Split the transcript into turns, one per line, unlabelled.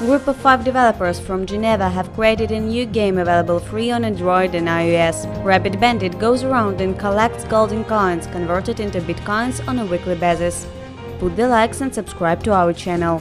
A group of five developers from Geneva have created a new game available free on Android and iOS. Rapid Bandit goes around and collects golden coins converted into bitcoins on a weekly basis. Put the likes and subscribe to our channel.